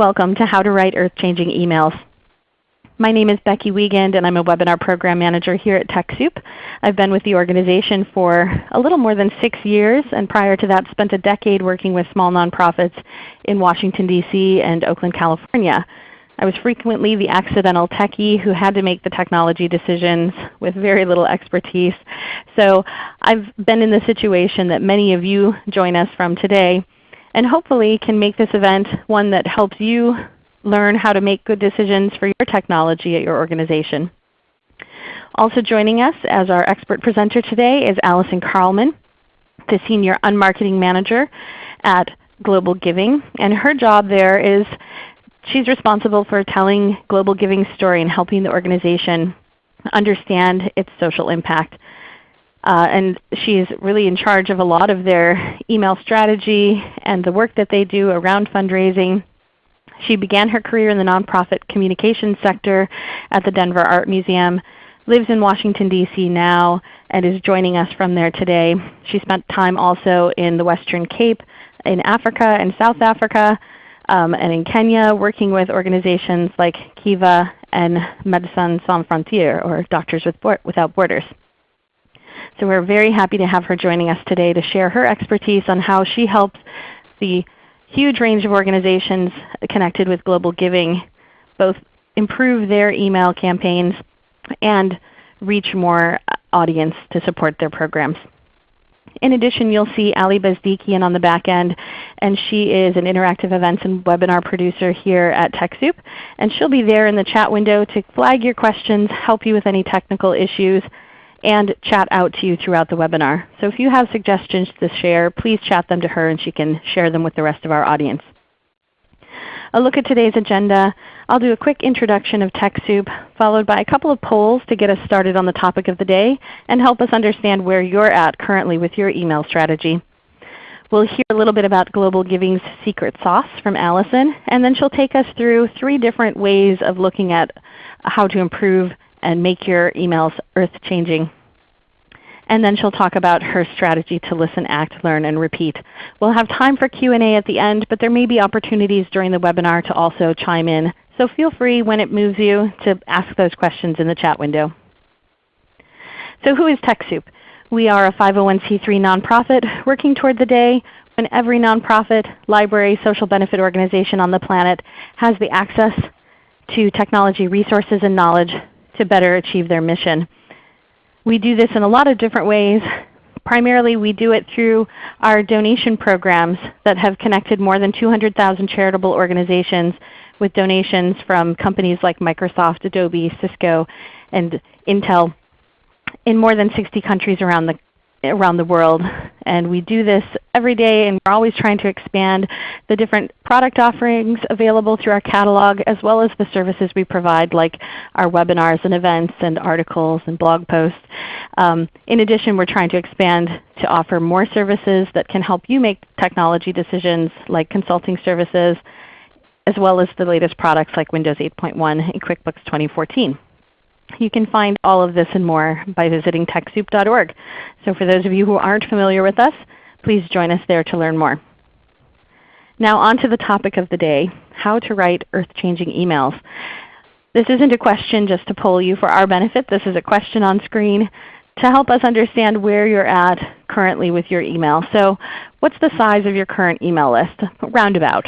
Welcome to How to Write Earth-Changing Emails. My name is Becky Wiegand and I'm a Webinar Program Manager here at TechSoup. I've been with the organization for a little more than 6 years and prior to that spent a decade working with small nonprofits in Washington, D.C. and Oakland, California. I was frequently the accidental techie who had to make the technology decisions with very little expertise. So I've been in the situation that many of you join us from today and hopefully can make this event one that helps you learn how to make good decisions for your technology at your organization. Also joining us as our expert presenter today is Allison Carlman, the Senior Unmarketing Manager at Global Giving. And her job there is she's responsible for telling Global Giving's story and helping the organization understand its social impact. Uh, and she's really in charge of a lot of their email strategy and the work that they do around fundraising she began her career in the nonprofit communications sector at the Denver Art Museum, lives in Washington, D.C. now, and is joining us from there today. She spent time also in the Western Cape, in Africa and South Africa, um, and in Kenya working with organizations like Kiva and Médecins Sans Frontières, or Doctors Without Borders. So we're very happy to have her joining us today to share her expertise on how she helps the huge range of organizations connected with global giving both improve their email campaigns and reach more audience to support their programs. In addition, you'll see Ali Bezdikian on the back end, and she is an interactive events and webinar producer here at TechSoup. And she'll be there in the chat window to flag your questions, help you with any technical issues, and chat out to you throughout the webinar. So if you have suggestions to share, please chat them to her and she can share them with the rest of our audience. A look at today's agenda. I'll do a quick introduction of TechSoup, followed by a couple of polls to get us started on the topic of the day and help us understand where you're at currently with your email strategy. We'll hear a little bit about Global Giving's secret sauce from Allison, and then she'll take us through three different ways of looking at how to improve and make your emails earth-changing. And then she'll talk about her strategy to listen, act, learn, and repeat. We'll have time for Q&A at the end, but there may be opportunities during the webinar to also chime in. So feel free when it moves you to ask those questions in the chat window. So who is TechSoup? We are a 501c3 nonprofit working toward the day when every nonprofit, library, social benefit organization on the planet has the access to technology resources and knowledge to better achieve their mission. We do this in a lot of different ways. Primarily we do it through our donation programs that have connected more than 200,000 charitable organizations with donations from companies like Microsoft, Adobe, Cisco, and Intel in more than 60 countries around the around the world. And we do this every day and we're always trying to expand the different product offerings available through our catalog as well as the services we provide like our webinars and events and articles and blog posts. Um, in addition, we're trying to expand to offer more services that can help you make technology decisions like consulting services as well as the latest products like Windows 8.1 and QuickBooks 2014. You can find all of this and more by visiting TechSoup.org. So for those of you who aren't familiar with us, please join us there to learn more. Now on to the topic of the day, how to write earth-changing emails. This isn't a question just to poll you for our benefit. This is a question on screen to help us understand where you're at currently with your email. So what's the size of your current email list? Roundabout.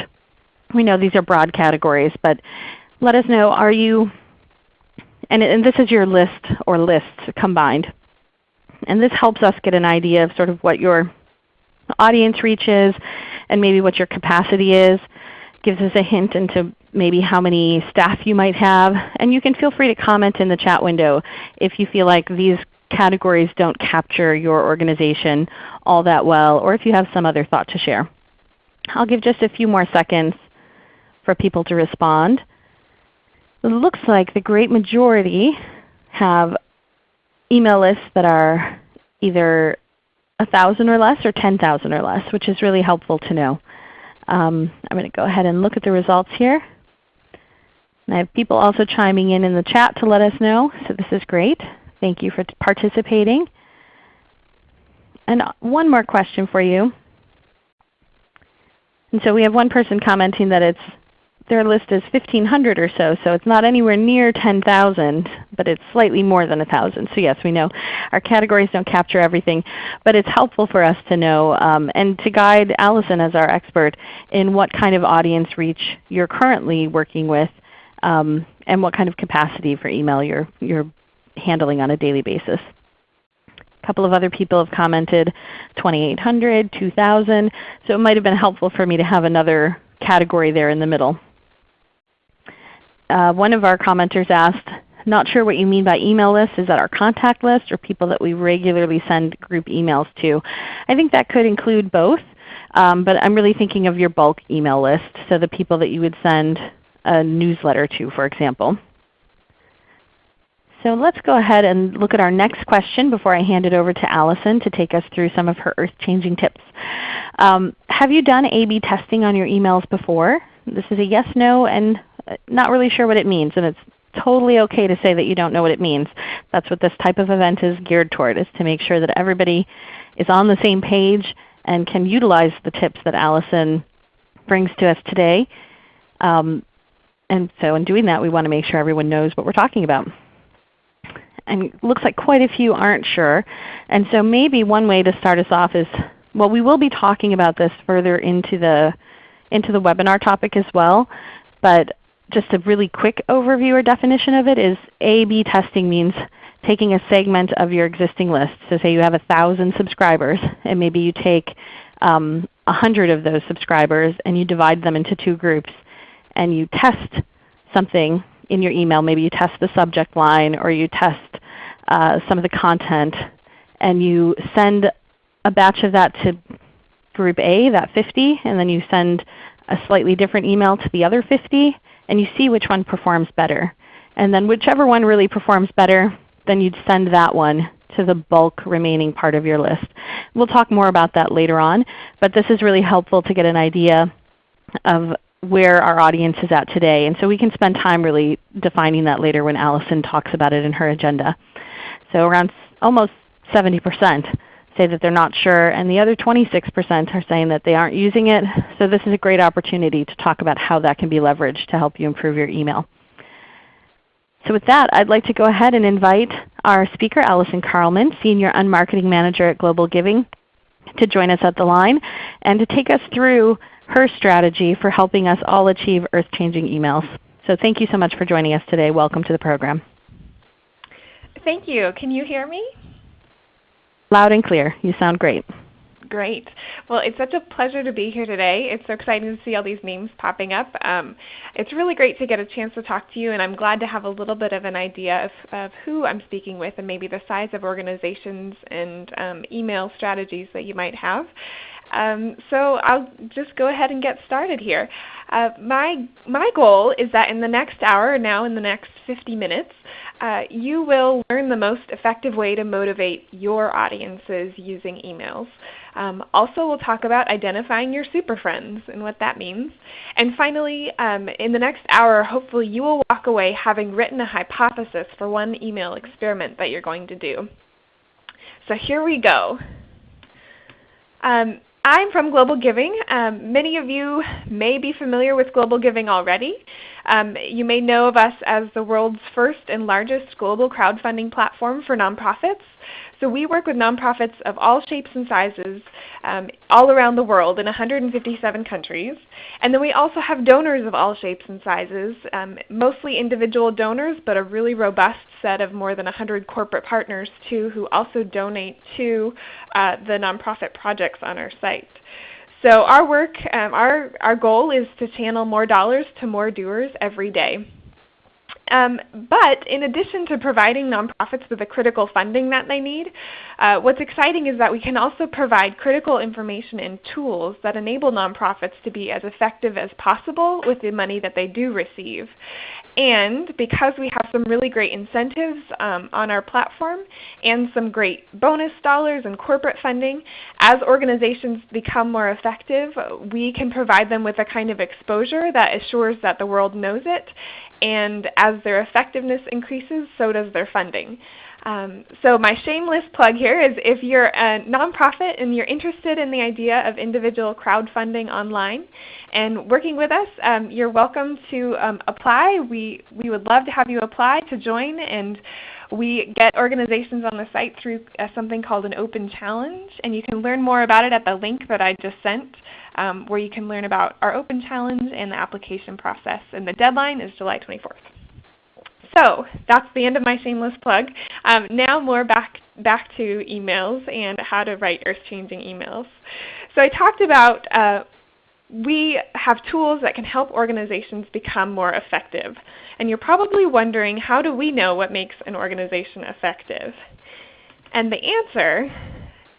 We know these are broad categories, but let us know, are you and, and this is your list or lists combined. And this helps us get an idea of sort of what your audience reach is and maybe what your capacity is. Gives us a hint into maybe how many staff you might have. And you can feel free to comment in the chat window if you feel like these categories don't capture your organization all that well or if you have some other thought to share. I'll give just a few more seconds for people to respond. It looks like the great majority have email lists that are either 1,000 or less or 10,000 or less, which is really helpful to know. Um, I'm going to go ahead and look at the results here. And I have people also chiming in in the chat to let us know, so this is great. Thank you for participating. And one more question for you. And so we have one person commenting that it's their list is 1,500 or so, so it's not anywhere near 10,000, but it's slightly more than 1,000. So yes, we know our categories don't capture everything, but it's helpful for us to know um, and to guide Allison as our expert in what kind of audience reach you're currently working with um, and what kind of capacity for email you're, you're handling on a daily basis. A couple of other people have commented 2,800, 2,000, so it might have been helpful for me to have another category there in the middle. Uh, one of our commenters asked, not sure what you mean by email list. Is that our contact list or people that we regularly send group emails to? I think that could include both, um, but I'm really thinking of your bulk email list, so the people that you would send a newsletter to, for example. So let's go ahead and look at our next question before I hand it over to Allison to take us through some of her earth-changing tips. Um, have you done A-B testing on your emails before? This is a yes, no, and not really sure what it means. And it's totally okay to say that you don't know what it means. That's what this type of event is geared toward, is to make sure that everybody is on the same page and can utilize the tips that Allison brings to us today. Um, and so in doing that, we want to make sure everyone knows what we're talking about and it looks like quite a few aren't sure. And so maybe one way to start us off is, well we will be talking about this further into the, into the webinar topic as well, but just a really quick overview or definition of it is A-B testing means taking a segment of your existing list. So say you have 1,000 subscribers and maybe you take um, 100 of those subscribers and you divide them into two groups and you test something in your email. Maybe you test the subject line or you test uh, some of the content and you send a batch of that to group A, that 50, and then you send a slightly different email to the other 50 and you see which one performs better. And then whichever one really performs better, then you'd send that one to the bulk remaining part of your list. We'll talk more about that later on, but this is really helpful to get an idea of where our audience is at today. And so we can spend time really defining that later when Allison talks about it in her agenda. So around almost 70% say that they're not sure, and the other 26% are saying that they aren't using it. So this is a great opportunity to talk about how that can be leveraged to help you improve your email. So with that, I'd like to go ahead and invite our speaker, Allison Carlman, Senior Unmarketing Manager at Global Giving, to join us at the line and to take us through her strategy for helping us all achieve earth-changing emails. So thank you so much for joining us today. Welcome to the program. Thank you. Can you hear me? Loud and clear. You sound great. Great. Well, it's such a pleasure to be here today. It's so exciting to see all these names popping up. Um, it's really great to get a chance to talk to you, and I'm glad to have a little bit of an idea of, of who I'm speaking with and maybe the size of organizations and um, email strategies that you might have. Um, so I'll just go ahead and get started here. Uh, my, my goal is that in the next hour, now in the next 50 minutes, uh, you will learn the most effective way to motivate your audiences using emails. Um, also, we'll talk about identifying your super friends and what that means. And finally, um, in the next hour, hopefully you will walk away having written a hypothesis for one email experiment that you're going to do. So here we go. Um, I'm from Global Giving. Um, many of you may be familiar with Global Giving already. Um, you may know of us as the world's first and largest global crowdfunding platform for nonprofits. So we work with nonprofits of all shapes and sizes um, all around the world in 157 countries. And then we also have donors of all shapes and sizes, um, mostly individual donors, but a really robust set of more than 100 corporate partners too who also donate to uh, the nonprofit projects on our site. So our work, um, our, our goal is to channel more dollars to more doers every day. Um, but in addition to providing nonprofits with the critical funding that they need, uh, what's exciting is that we can also provide critical information and tools that enable nonprofits to be as effective as possible with the money that they do receive. And because we have some really great incentives um, on our platform and some great bonus dollars and corporate funding, as organizations become more effective, we can provide them with a kind of exposure that assures that the world knows it and as their effectiveness increases, so does their funding. Um, so my shameless plug here is if you're a nonprofit and you're interested in the idea of individual crowdfunding online and working with us, um, you're welcome to um, apply. We, we would love to have you apply to join and we get organizations on the site through uh, something called an open challenge and you can learn more about it at the link that I just sent um, where you can learn about our open challenge and the application process. And the deadline is July 24th. So that's the end of my shameless plug. Um, now more back, back to emails and how to write earth-changing emails. So I talked about uh, we have tools that can help organizations become more effective. And you're probably wondering, how do we know what makes an organization effective? And the answer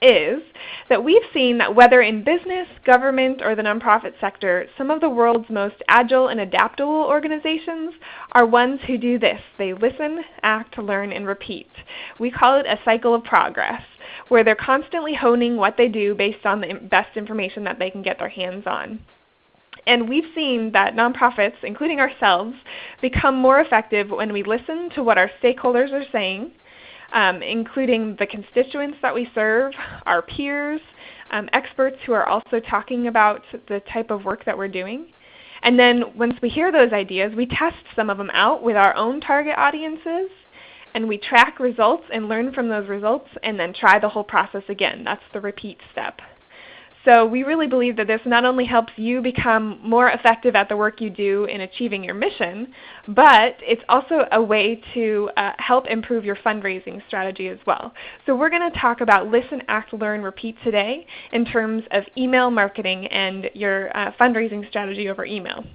is that we've seen that whether in business, government, or the nonprofit sector, some of the world's most agile and adaptable organizations are ones who do this. They listen, act, learn, and repeat. We call it a cycle of progress, where they're constantly honing what they do based on the best information that they can get their hands on. And we've seen that nonprofits, including ourselves, become more effective when we listen to what our stakeholders are saying, um, including the constituents that we serve, our peers, um, experts who are also talking about the type of work that we're doing. And then once we hear those ideas, we test some of them out with our own target audiences, and we track results and learn from those results, and then try the whole process again. That's the repeat step. So we really believe that this not only helps you become more effective at the work you do in achieving your mission, but it's also a way to uh, help improve your fundraising strategy as well. So we're going to talk about listen, act, learn, repeat today in terms of email marketing and your uh, fundraising strategy over email.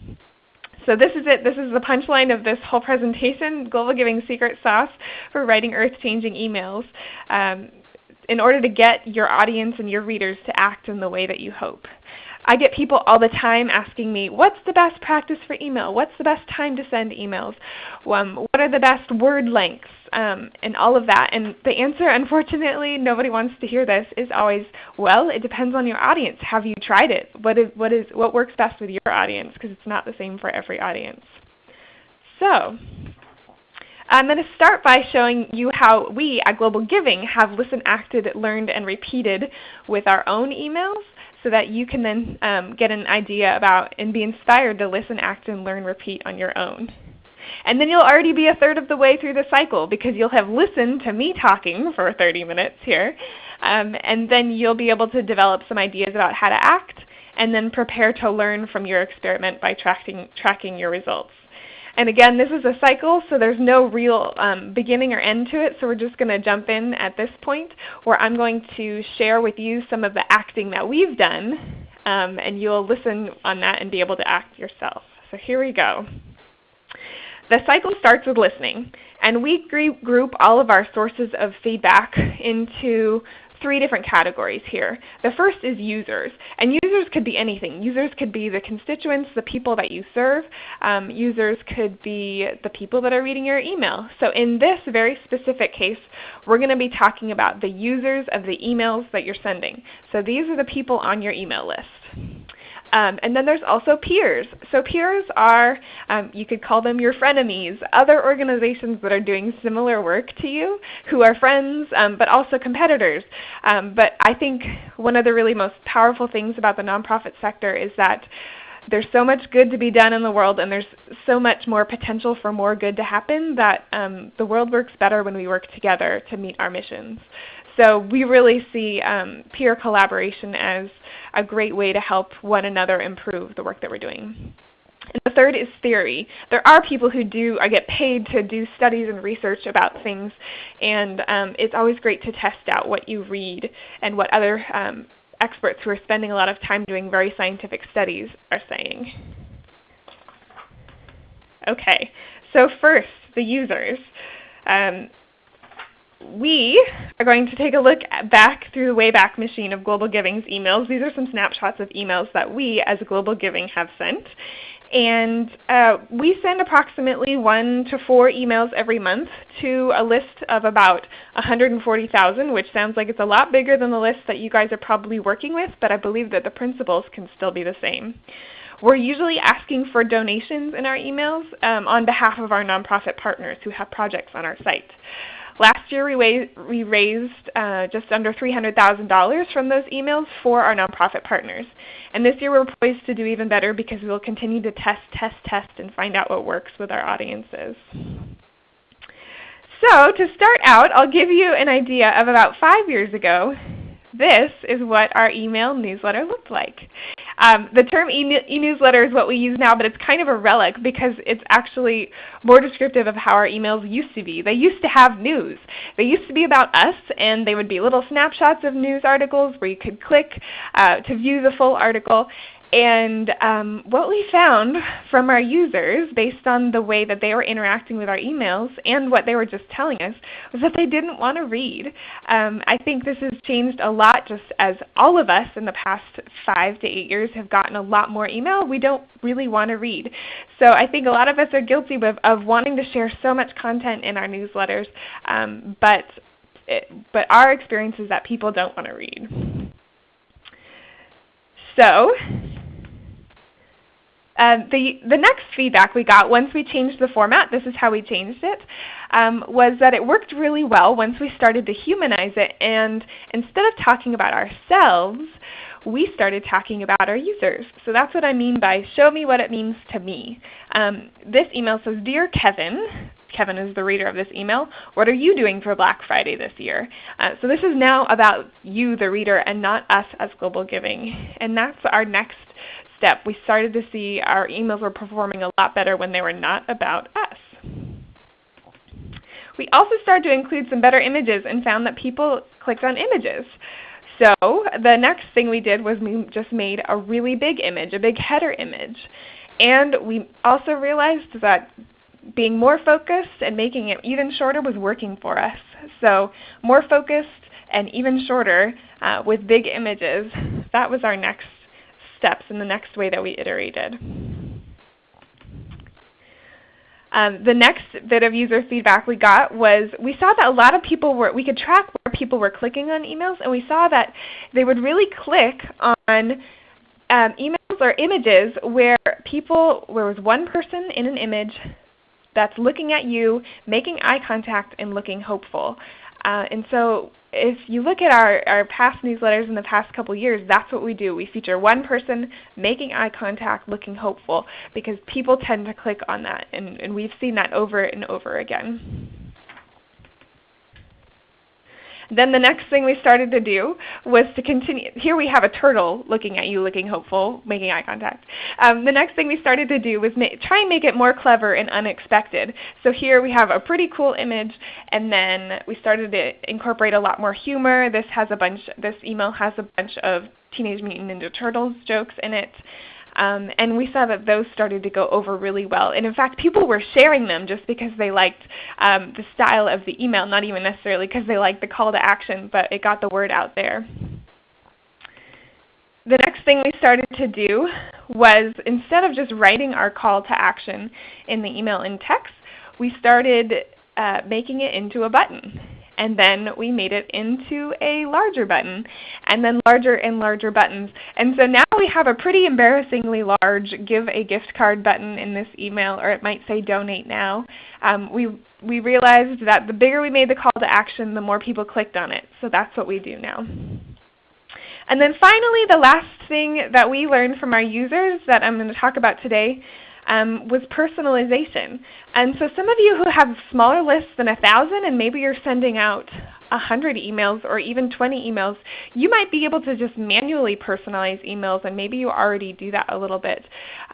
So this is it. This is the punchline of this whole presentation, Global Giving Secret Sauce for Writing Earth-Changing Emails. Um, in order to get your audience and your readers to act in the way that you hope. I get people all the time asking me, what's the best practice for email? What's the best time to send emails? Um, what are the best word lengths? Um, and all of that. And the answer, unfortunately, nobody wants to hear this, is always, well, it depends on your audience. Have you tried it? What, is, what, is, what works best with your audience? Because it's not the same for every audience. So I'm going to start by showing you how we at Global Giving have listened, acted, learned, and repeated with our own emails so that you can then um, get an idea about and be inspired to listen, act, and learn, repeat on your own. And then you'll already be a third of the way through the cycle because you'll have listened to me talking for 30 minutes here. Um, and then you'll be able to develop some ideas about how to act and then prepare to learn from your experiment by tracking, tracking your results. And again, this is a cycle, so there's no real um, beginning or end to it, so we're just going to jump in at this point where I'm going to share with you some of the acting that we've done, um, and you'll listen on that and be able to act yourself. So here we go. The cycle starts with listening, and we group all of our sources of feedback into three different categories here. The first is users. And users could be anything. Users could be the constituents, the people that you serve. Um, users could be the people that are reading your email. So in this very specific case, we're going to be talking about the users of the emails that you're sending. So these are the people on your email list. Um, and then there's also peers. So peers are, um, you could call them your frenemies, other organizations that are doing similar work to you who are friends um, but also competitors. Um, but I think one of the really most powerful things about the nonprofit sector is that there's so much good to be done in the world and there's so much more potential for more good to happen that um, the world works better when we work together to meet our missions. So we really see um, peer collaboration as a great way to help one another improve the work that we're doing. And the third is theory. There are people who do I get paid to do studies and research about things, and um, it's always great to test out what you read and what other um, experts who are spending a lot of time doing very scientific studies are saying. Okay, so first, the users. Um, we are going to take a look back through the Wayback Machine of Global Giving's emails. These are some snapshots of emails that we as Global Giving have sent. And uh, we send approximately one to four emails every month to a list of about 140,000, which sounds like it's a lot bigger than the list that you guys are probably working with, but I believe that the principles can still be the same. We're usually asking for donations in our emails um, on behalf of our nonprofit partners who have projects on our site. Last year we, raised uh, just under $300,000 from those emails for our nonprofit partners. And this year we're poised to do even better because we will continue to test, test, test, and find out what works with our audiences. So to start out, I'll give you an idea of about five years ago. This is what our email newsletter looked like. Um, the term e-newsletter is what we use now, but it's kind of a relic because it's actually more descriptive of how our emails used to be. They used to have news. They used to be about us, and they would be little snapshots of news articles where you could click uh, to view the full article. And um, what we found from our users, based on the way that they were interacting with our emails and what they were just telling us, was that they didn't want to read. Um, I think this has changed a lot just as all of us in the past five to eight years have gotten a lot more email. We don't really want to read. So I think a lot of us are guilty of, of wanting to share so much content in our newsletters, um, but, it, but our experience is that people don't want to read. So um, the, the next feedback we got once we changed the format, this is how we changed it, um, was that it worked really well once we started to humanize it. And instead of talking about ourselves, we started talking about our users. So that's what I mean by show me what it means to me. Um, this email says, Dear Kevin, Kevin is the reader of this email, what are you doing for Black Friday this year? Uh, so this is now about you, the reader, and not us as Global Giving. And that's our next step. We started to see our emails were performing a lot better when they were not about us. We also started to include some better images and found that people clicked on images. So the next thing we did was we just made a really big image, a big header image. And we also realized that being more focused and making it even shorter was working for us. So more focused and even shorter uh, with big images, that was our next steps in the next way that we iterated. Um, the next bit of user feedback we got was we saw that a lot of people were, we could track where people were clicking on emails, and we saw that they would really click on um, emails or images where people, where was one person in an image that's looking at you, making eye contact, and looking hopeful. Uh, and so if you look at our, our past newsletters in the past couple years, that's what we do. We feature one person making eye contact, looking hopeful, because people tend to click on that, and, and we've seen that over and over again. Then the next thing we started to do was to continue. Here we have a turtle looking at you, looking hopeful, making eye contact. Um, the next thing we started to do was try and make it more clever and unexpected. So here we have a pretty cool image, and then we started to incorporate a lot more humor. This has a bunch. This email has a bunch of Teenage Mutant Ninja Turtles jokes in it. Um, and we saw that those started to go over really well. And in fact, people were sharing them just because they liked um, the style of the email, not even necessarily because they liked the call to action, but it got the word out there. The next thing we started to do was instead of just writing our call to action in the email in text, we started uh, making it into a button and then we made it into a larger button, and then larger and larger buttons. And so now we have a pretty embarrassingly large give a gift card button in this email, or it might say donate now. Um, we, we realized that the bigger we made the call to action, the more people clicked on it. So that's what we do now. And then finally, the last thing that we learned from our users that I'm going to talk about today um, was personalization. And so some of you who have smaller lists than 1,000 and maybe you're sending out 100 emails or even 20 emails, you might be able to just manually personalize emails and maybe you already do that a little bit.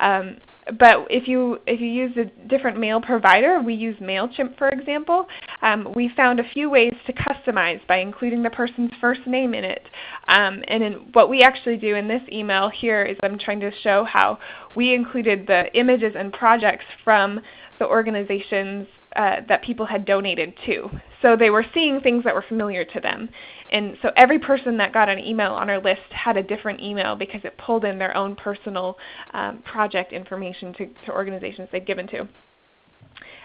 Um, but if you if you use a different mail provider, we use MailChimp for example, um, we found a few ways to customize by including the person's first name in it. Um, and in what we actually do in this email here is I'm trying to show how we included the images and projects from the organizations uh, that people had donated to. So they were seeing things that were familiar to them. And so every person that got an email on our list had a different email because it pulled in their own personal um, project information to, to organizations they'd given to.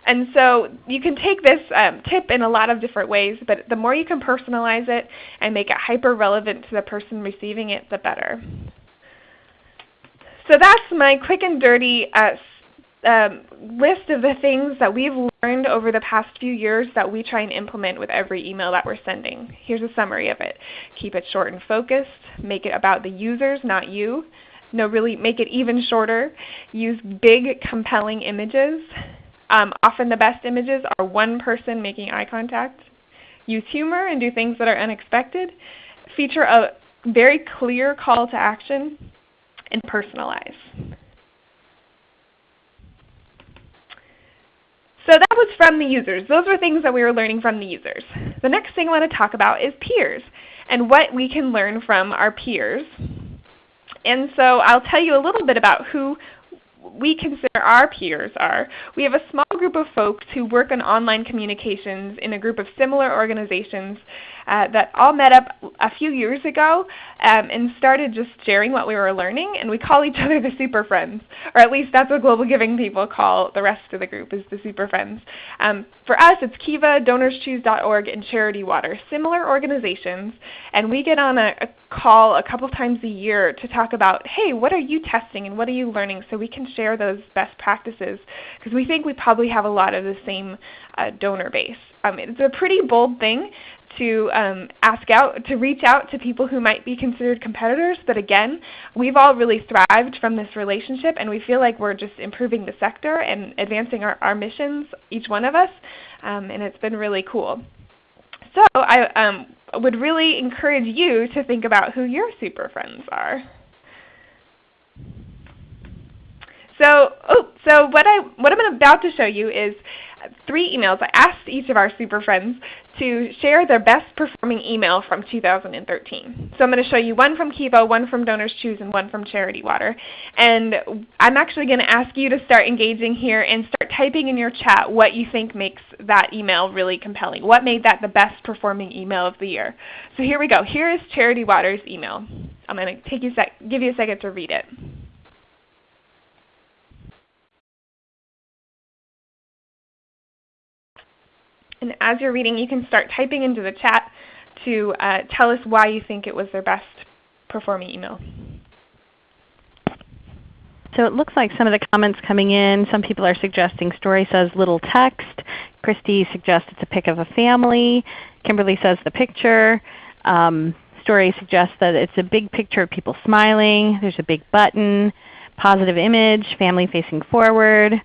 And so you can take this um, tip in a lot of different ways, but the more you can personalize it and make it hyper relevant to the person receiving it, the better. So that's my quick and dirty uh, um, list of the things that we've learned over the past few years that we try and implement with every email that we're sending. Here's a summary of it. Keep it short and focused. Make it about the users, not you. No, really make it even shorter. Use big, compelling images. Um, often the best images are one person making eye contact. Use humor and do things that are unexpected. Feature a very clear call to action and personalize. So that was from the users. Those were things that we were learning from the users. The next thing I want to talk about is peers and what we can learn from our peers. And so I'll tell you a little bit about who we consider our peers are. We have a small group of folks who work on online communications in a group of similar organizations uh, that all met up a few years ago um, and started just sharing what we were learning. And we call each other the Super Friends, or at least that's what Global Giving people call the rest of the group is the Super Friends. Um, for us, it's Kiva, DonorsChoose.org, and Charity Water, similar organizations. And we get on a, a call a couple times a year to talk about, hey, what are you testing and what are you learning so we can share those best practices because we think we probably have a lot of the same uh, donor base. Um, it's a pretty bold thing to um, ask out, to reach out to people who might be considered competitors. But again, we've all really thrived from this relationship, and we feel like we're just improving the sector and advancing our, our missions, each one of us, um, and it's been really cool. So I um, would really encourage you to think about who your super friends are. So, oh, so what, I, what I'm about to show you is three emails. I asked each of our super friends to share their best performing email from 2013. So I'm going to show you one from Kiva, one from Donors Choose, and one from Charity Water. And I'm actually going to ask you to start engaging here and start typing in your chat what you think makes that email really compelling. What made that the best performing email of the year? So here we go. Here is Charity Water's email. I'm going to take you give you a second to read it. And as you're reading, you can start typing into the chat to uh, tell us why you think it was their best performing email. So it looks like some of the comments coming in, some people are suggesting Story says little text. Christy suggests it's a pic of a family. Kimberly says the picture. Um, Story suggests that it's a big picture of people smiling. There's a big button. Positive image, family facing forward.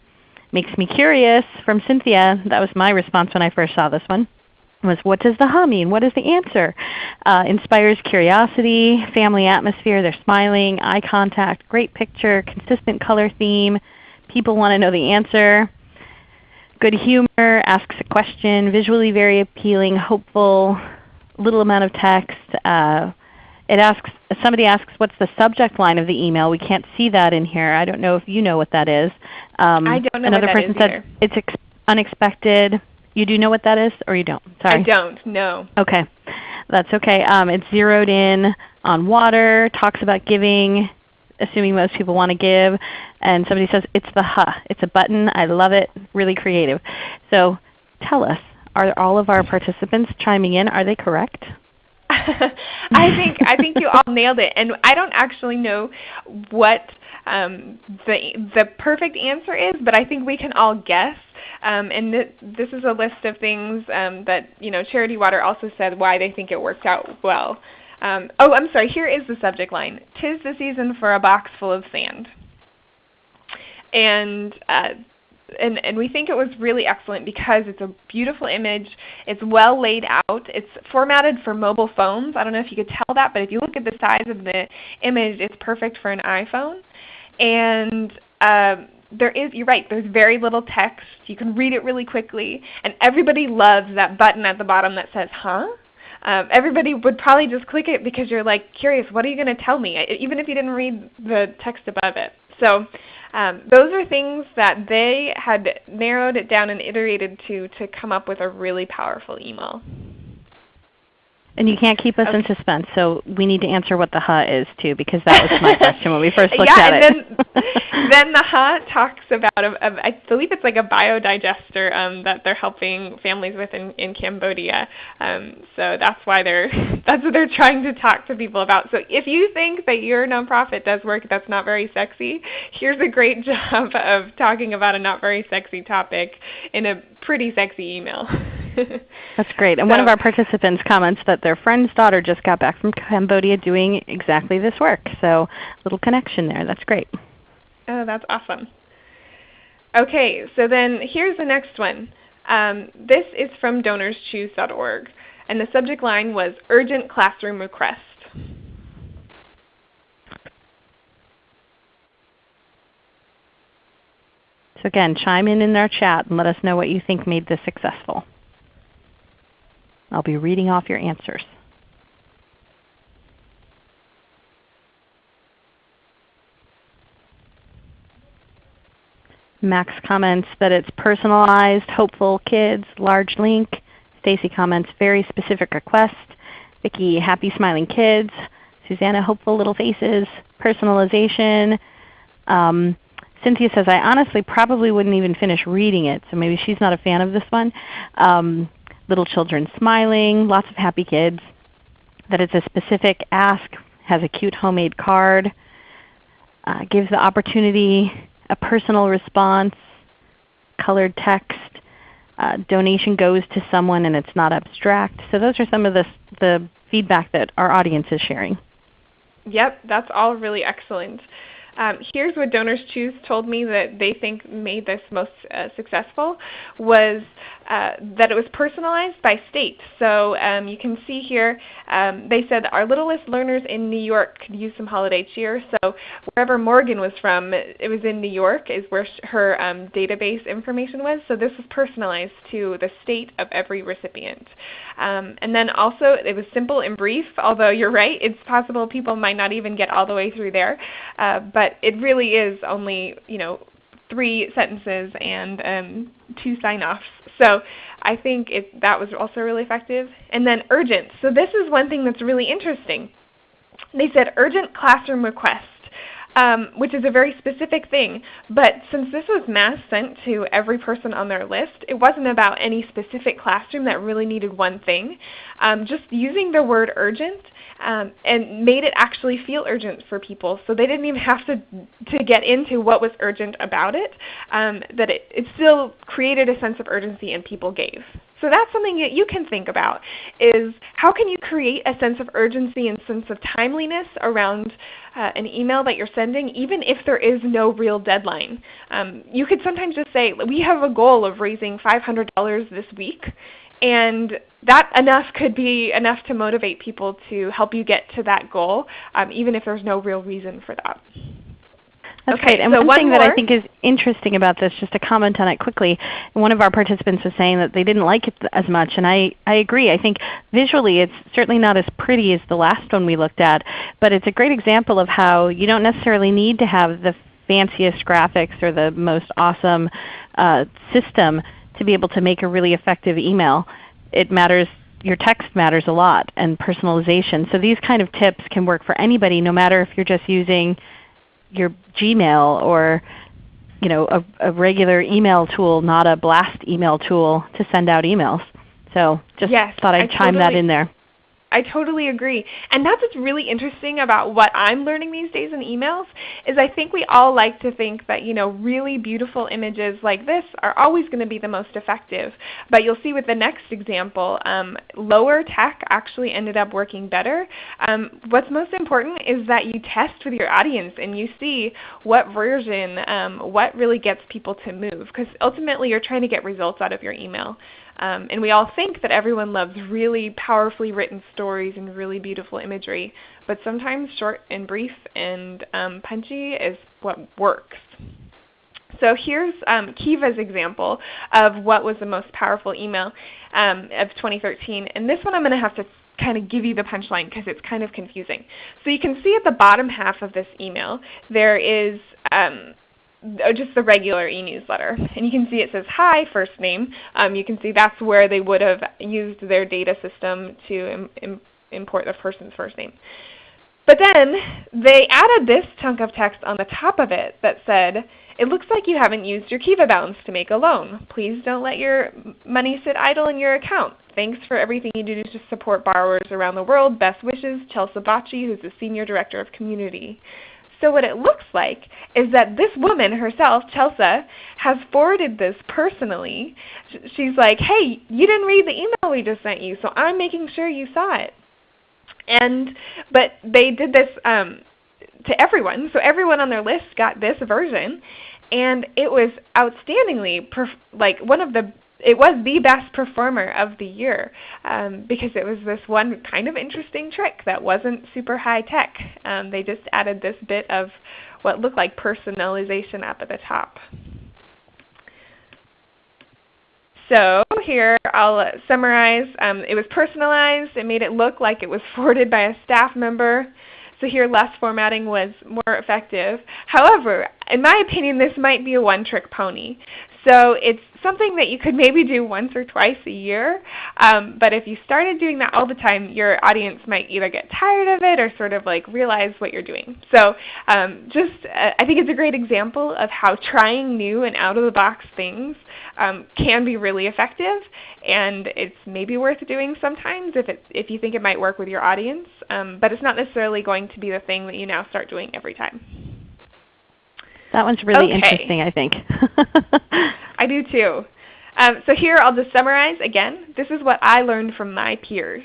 Makes me curious from Cynthia. That was my response when I first saw this one was what does the ha mean? What is the answer? Uh, inspires curiosity, family atmosphere, they're smiling, eye contact, great picture, consistent color theme. People want to know the answer. Good humor, asks a question, visually very appealing, hopeful, little amount of text. Uh, it asks, somebody asks what's the subject line of the email. We can't see that in here. I don't know if you know what that is. Um, I don't know another what person is said either. it's unexpected. You do know what that is or you don't? Sorry. I don't, no. Okay. That's okay. Um, it's zeroed in on water, talks about giving, assuming most people want to give. And somebody says, it's the huh. It's a button. I love it. Really creative. So tell us, are all of our participants chiming in? Are they correct? I think I think you all nailed it, and I don't actually know what um, the the perfect answer is, but I think we can all guess. Um, and th this is a list of things um, that you know Charity Water also said why they think it worked out well. Um, oh, I'm sorry. Here is the subject line: "Tis the season for a box full of sand." And uh, and, and we think it was really excellent because it's a beautiful image. It's well laid out. It's formatted for mobile phones. I don't know if you could tell that, but if you look at the size of the image, it's perfect for an iPhone. And um, there is, you're right, there's very little text. You can read it really quickly. And everybody loves that button at the bottom that says, huh? Um, everybody would probably just click it because you're like curious, what are you going to tell me? Even if you didn't read the text above it. So um, those are things that they had narrowed it down and iterated to to come up with a really powerful email. And you can't keep us okay. in suspense, so we need to answer what the Huh is too, because that was my question when we first looked yeah, at it. Then, then the Huh talks about, a, a, I believe it's like a biodigester um, that they're helping families with in, in Cambodia. Um, so that's why they're that's what they're trying to talk to people about. So if you think that your nonprofit does work that's not very sexy, here's a great job of talking about a not very sexy topic in a pretty sexy email. That's great. And so, one of our participants comments that their friend's daughter just got back from Cambodia doing exactly this work. So little connection there. That's great. Oh, that's awesome. Okay, so then here's the next one. Um, this is from donorschoose.org, and the subject line was Urgent Classroom Request. So again, chime in in our chat and let us know what you think made this successful. I'll be reading off your answers. Max comments that it's personalized, hopeful kids, large link. Stacy comments very specific request. Vicki, happy smiling kids. Susanna, hopeful little faces, personalization. Um, Cynthia says, I honestly probably wouldn't even finish reading it, so maybe she's not a fan of this one. Um, little children smiling, lots of happy kids, that it's a specific ask, has a cute homemade card, uh, gives the opportunity, a personal response, colored text, uh, donation goes to someone and it's not abstract. So those are some of the, the feedback that our audience is sharing. Yep, that's all really excellent. Um, here's what Donors Choose told me that they think made this most uh, successful was uh, that it was personalized by state. So um, you can see here um, they said our littlest learners in New York could use some holiday cheer. So wherever Morgan was from, it was in New York is where her um, database information was. So this was personalized to the state of every recipient. Um, and then also it was simple and brief, although you're right, it's possible people might not even get all the way through there. Uh, but it really is only you know three sentences and um, two sign-offs. So I think it, that was also really effective. And then urgent. So this is one thing that's really interesting. They said urgent classroom request um, which is a very specific thing. But since this was mass sent to every person on their list, it wasn't about any specific classroom that really needed one thing. Um, just using the word urgent um, and made it actually feel urgent for people. So they didn't even have to, to get into what was urgent about it, um, that it, it still created a sense of urgency and people gave. So that's something that you can think about is how can you create a sense of urgency and sense of timeliness around uh, an email that you're sending even if there is no real deadline. Um, you could sometimes just say, we have a goal of raising $500 this week and that enough could be enough to motivate people to help you get to that goal um, even if there's no real reason for that. That's okay, great. And so one, thing more. that I think is interesting about this, just to comment on it quickly, one of our participants was saying that they didn't like it as much, and I, I agree. I think visually it's certainly not as pretty as the last one we looked at, but it's a great example of how you don't necessarily need to have the fanciest graphics or the most awesome uh, system to be able to make a really effective email. It matters your text matters a lot and personalization. So these kind of tips can work for anybody no matter if you're just using your Gmail or you know, a, a, regular email tool, not a blast email tool to send out emails. So just yes, thought I'd I chime totally, that in there. I totally agree. And that's what's really interesting about what I'm learning these days in emails is I think we all like to think that you know really beautiful images like this are always going to be the most effective. But you'll see with the next example, um, lower tech actually ended up working better. Um, what's most important is that you test with your audience and you see what version, um, what really gets people to move. Because ultimately you're trying to get results out of your email. Um, and we all think that everyone loves really powerfully written stories and really beautiful imagery, but sometimes short and brief and um, punchy is what works. So here's um, Kiva's example of what was the most powerful email um, of 2013. And this one I'm going to have to kind of give you the punchline because it's kind of confusing. So you can see at the bottom half of this email there is um, just the regular e-newsletter. And you can see it says hi, first name. Um, you can see that's where they would have used their data system to Im Im import the person's first name. But then they added this chunk of text on the top of it that said, it looks like you haven't used your Kiva balance to make a loan. Please don't let your money sit idle in your account. Thanks for everything you do to support borrowers around the world. Best wishes, Chelsea Bacci, who's the Senior Director of Community. So what it looks like is that this woman herself, Chelsea, has forwarded this personally. She's like, hey, you didn't read the email we just sent you, so I'm making sure you saw it. And but they did this um, to everyone, so everyone on their list got this version, and it was outstandingly like one of the it was the best performer of the year um, because it was this one kind of interesting trick that wasn't super high tech. Um, they just added this bit of what looked like personalization up at the top. So here I'll summarize. Um, it was personalized. It made it look like it was forwarded by a staff member. So here less formatting was more effective. However, in my opinion, this might be a one-trick pony. So it's something that you could maybe do once or twice a year. Um, but if you started doing that all the time, your audience might either get tired of it or sort of like realize what you're doing. So um, just uh, I think it's a great example of how trying new and out-of-the-box things um, can be really effective. And it's maybe worth doing sometimes if, it, if you think it might work with your audience. Um, but it's not necessarily going to be the thing that you now start doing every time. That one's really okay. interesting, I think. I do too. Um, so here I'll just summarize again. This is what I learned from my peers.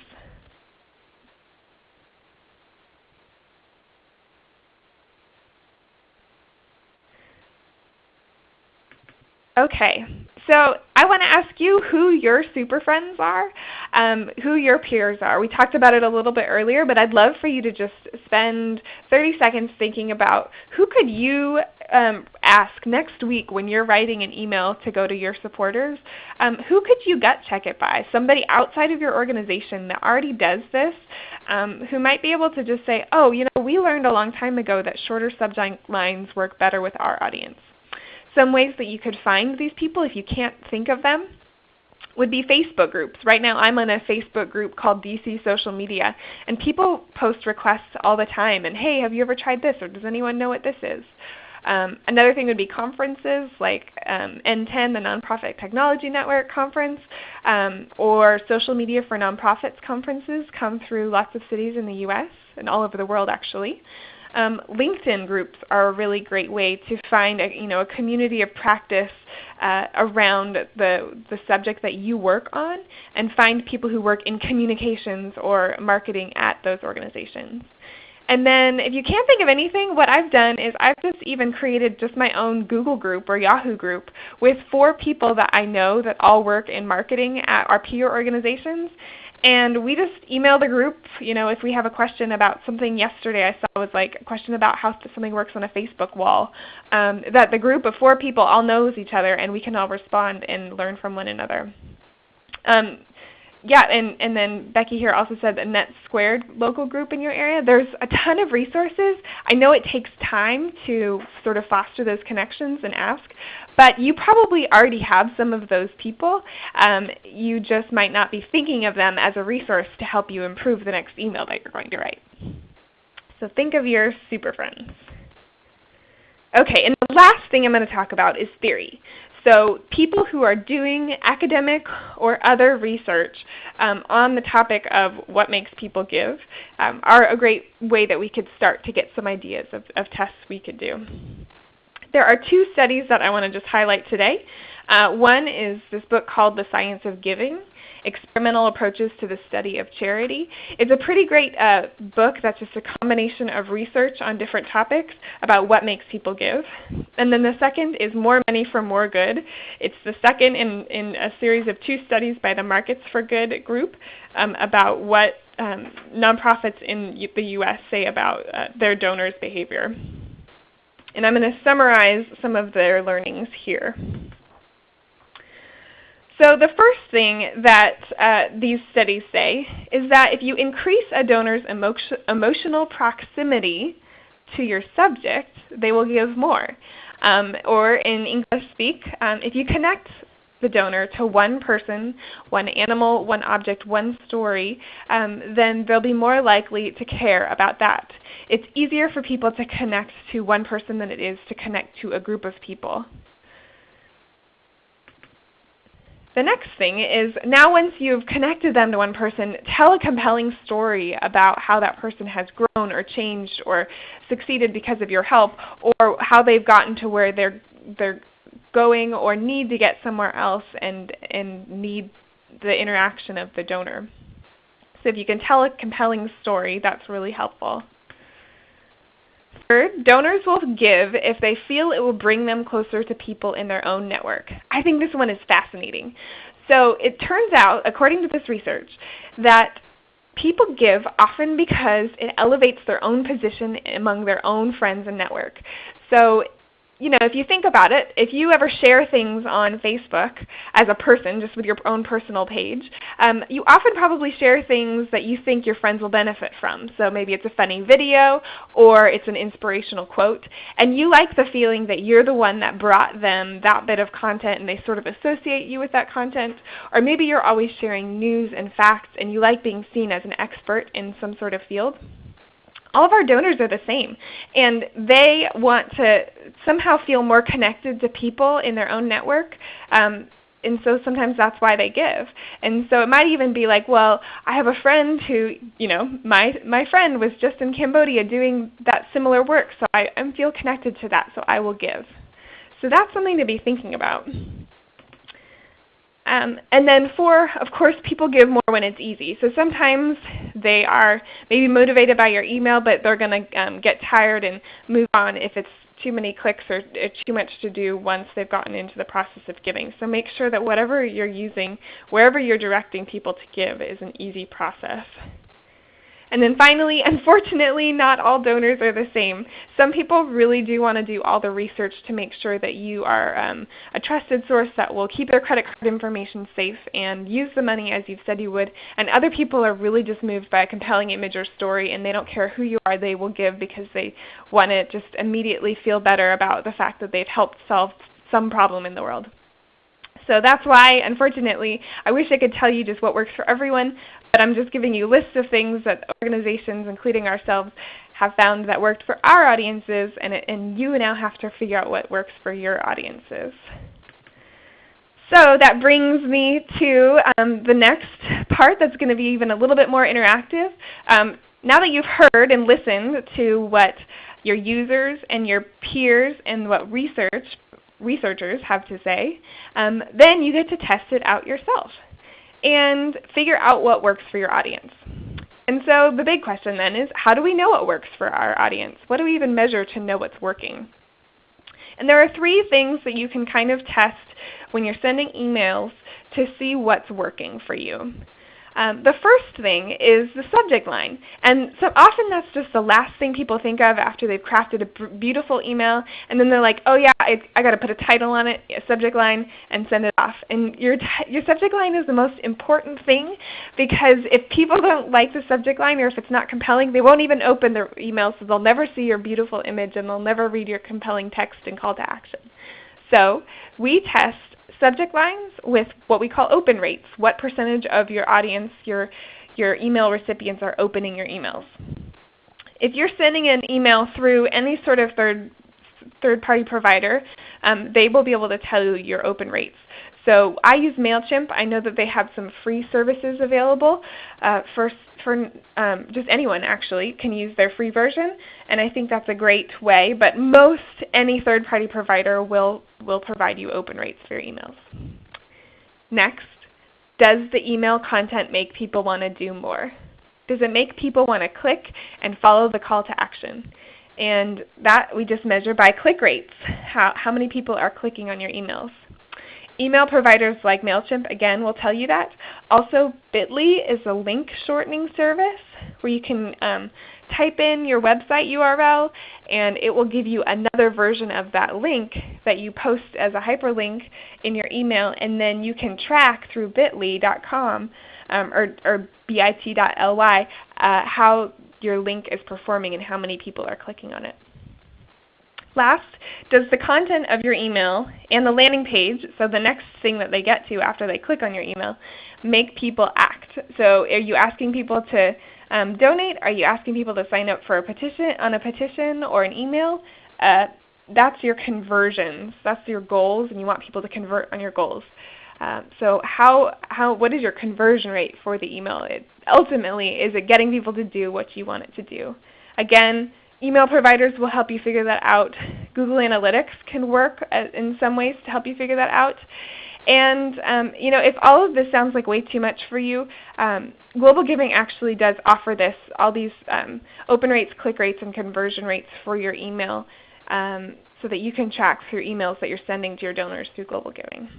Okay, so I want to ask you who your super friends are, um, who your peers are. We talked about it a little bit earlier, but I'd love for you to just spend 30 seconds thinking about who could you um, ask next week when you're writing an email to go to your supporters, um, who could you gut check it by? Somebody outside of your organization that already does this, um, who might be able to just say, oh, you know, we learned a long time ago that shorter subject lines work better with our audience. Some ways that you could find these people if you can't think of them would be Facebook groups. Right now I'm in a Facebook group called DC Social Media, and people post requests all the time, and hey, have you ever tried this, or does anyone know what this is? Um, another thing would be conferences like um, NTEN, the Nonprofit Technology Network conference, um, or Social Media for Nonprofits conferences come through lots of cities in the U.S. and all over the world actually. Um, LinkedIn groups are a really great way to find a, you know, a community of practice uh, around the, the subject that you work on and find people who work in communications or marketing at those organizations. And then if you can't think of anything, what I've done is I've just even created just my own Google group or Yahoo group with four people that I know that all work in marketing at our peer organizations. And we just email the group, you know, if we have a question about something yesterday I saw was like a question about how something works on a Facebook wall, um, that the group of four people all knows each other and we can all respond and learn from one another. Um, yeah, and, and then Becky here also said the Net Squared local group in your area. There's a ton of resources. I know it takes time to sort of foster those connections and ask, but you probably already have some of those people. Um, you just might not be thinking of them as a resource to help you improve the next email that you're going to write. So think of your super friends. Okay, and the last thing I'm going to talk about is theory. So people who are doing academic or other research um, on the topic of what makes people give um, are a great way that we could start to get some ideas of, of tests we could do. There are two studies that I want to just highlight today. Uh, one is this book called The Science of Giving, Experimental Approaches to the Study of Charity. It's a pretty great uh, book that's just a combination of research on different topics about what makes people give. And then the second is More Money for More Good. It's the second in, in a series of two studies by the Markets for Good group um, about what um, nonprofits in the U.S. say about uh, their donors' behavior. And I'm going to summarize some of their learnings here. So the first thing that uh, these studies say is that if you increase a donor's emo emotional proximity to your subject, they will give more. Um, or in English speak, um, if you connect the donor to one person, one animal, one object, one story, um, then they'll be more likely to care about that. It's easier for people to connect to one person than it is to connect to a group of people. The next thing is now once you've connected them to one person, tell a compelling story about how that person has grown or changed or succeeded because of your help or how they've gotten to where they're, they're going or need to get somewhere else and, and need the interaction of the donor. So if you can tell a compelling story, that's really helpful. Third, donors will give if they feel it will bring them closer to people in their own network. I think this one is fascinating. So it turns out, according to this research, that people give often because it elevates their own position among their own friends and network. So you know, if you think about it, if you ever share things on Facebook as a person, just with your own personal page, um, you often probably share things that you think your friends will benefit from. So maybe it's a funny video or it's an inspirational quote. And you like the feeling that you're the one that brought them that bit of content and they sort of associate you with that content. Or maybe you're always sharing news and facts and you like being seen as an expert in some sort of field all of our donors are the same. And they want to somehow feel more connected to people in their own network. Um, and so sometimes that's why they give. And so it might even be like, well, I have a friend who, you know, my my friend was just in Cambodia doing that similar work, so I, I feel connected to that, so I will give. So that's something to be thinking about. Um, and then four, of course, people give more when it's easy. So sometimes they are maybe motivated by your email, but they're going to um, get tired and move on if it's too many clicks or too much to do once they've gotten into the process of giving. So make sure that whatever you're using, wherever you're directing people to give, is an easy process. And then finally, unfortunately, not all donors are the same. Some people really do want to do all the research to make sure that you are um, a trusted source that will keep their credit card information safe and use the money as you've said you would. And other people are really just moved by a compelling image or story and they don't care who you are, they will give because they want to just immediately feel better about the fact that they've helped solve some problem in the world. So that's why, unfortunately, I wish I could tell you just what works for everyone, but I'm just giving you lists of things that organizations, including ourselves, have found that worked for our audiences, and, it, and you now have to figure out what works for your audiences. So that brings me to um, the next part that's going to be even a little bit more interactive. Um, now that you've heard and listened to what your users and your peers and what research researchers have to say, um, then you get to test it out yourself and figure out what works for your audience. And so the big question then is, how do we know what works for our audience? What do we even measure to know what's working? And there are three things that you can kind of test when you're sending emails to see what's working for you. Um, the first thing is the subject line. And so often that's just the last thing people think of after they've crafted a beautiful email. And then they're like, oh yeah, I, I got to put a title on it, a subject line, and send it off. And your, your subject line is the most important thing because if people don't like the subject line or if it's not compelling, they won't even open their email so they'll never see your beautiful image and they'll never read your compelling text and call to action. So we test subject lines with what we call open rates. What percentage of your audience, your, your email recipients are opening your emails? If you're sending an email through any sort of third third-party provider, um, they will be able to tell you your open rates. So I use MailChimp. I know that they have some free services available uh, for, for um, just anyone actually can use their free version, and I think that's a great way. But most any third-party provider will, will provide you open rates for your emails. Next, does the email content make people want to do more? Does it make people want to click and follow the call to action? And that we just measure by click rates, how, how many people are clicking on your emails. Email providers like MailChimp, again, will tell you that. Also, Bitly is a link shortening service where you can um, type in your website URL and it will give you another version of that link that you post as a hyperlink in your email and then you can track through bit.ly.com um, or, or bit.ly uh, how your link is performing and how many people are clicking on it. Last, does the content of your email and the landing page, so the next thing that they get to after they click on your email, make people act? So are you asking people to um, donate? Are you asking people to sign up for a petition on a petition or an email? Uh, that's your conversions. That's your goals, and you want people to convert on your goals. Um, so how, how, what is your conversion rate for the email? It, ultimately, is it getting people to do what you want it to do? Again, email providers will help you figure that out. Google Analytics can work uh, in some ways to help you figure that out. And um, you know, if all of this sounds like way too much for you, um, Global Giving actually does offer this, all these um, open rates, click rates, and conversion rates for your email um, so that you can track through emails that you're sending to your donors through Global Giving.